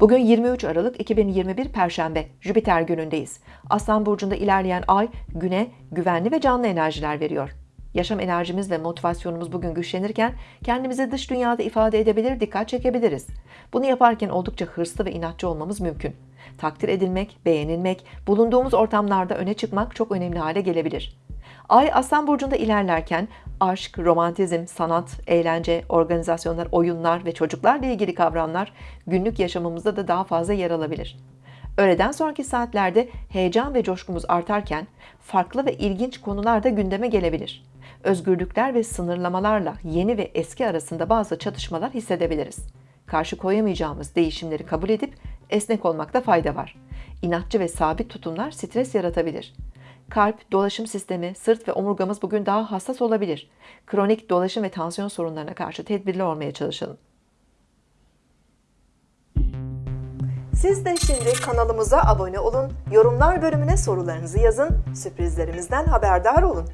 Bugün 23 Aralık 2021 Perşembe, Jüpiter günündeyiz. Aslan Burcu'nda ilerleyen ay, güne güvenli ve canlı enerjiler veriyor. Yaşam enerjimiz ve motivasyonumuz bugün güçlenirken kendimizi dış dünyada ifade edebilir, dikkat çekebiliriz. Bunu yaparken oldukça hırslı ve inatçı olmamız mümkün. Takdir edilmek, beğenilmek, bulunduğumuz ortamlarda öne çıkmak çok önemli hale gelebilir. Ay Aslan Burcu'nda ilerlerken aşk, romantizm, sanat, eğlence, organizasyonlar, oyunlar ve çocuklarla ilgili kavramlar günlük yaşamımızda da daha fazla yer alabilir. Öğleden sonraki saatlerde heyecan ve coşkumuz artarken farklı ve ilginç konular da gündeme gelebilir. Özgürlükler ve sınırlamalarla yeni ve eski arasında bazı çatışmalar hissedebiliriz. Karşı koyamayacağımız değişimleri kabul edip esnek olmakta fayda var. İnatçı ve sabit tutumlar stres yaratabilir. Kalp, dolaşım sistemi, sırt ve omurgamız bugün daha hassas olabilir. Kronik dolaşım ve tansiyon sorunlarına karşı tedbirli olmaya çalışalım. Siz de şimdi kanalımıza abone olun, yorumlar bölümüne sorularınızı yazın, sürprizlerimizden haberdar olun.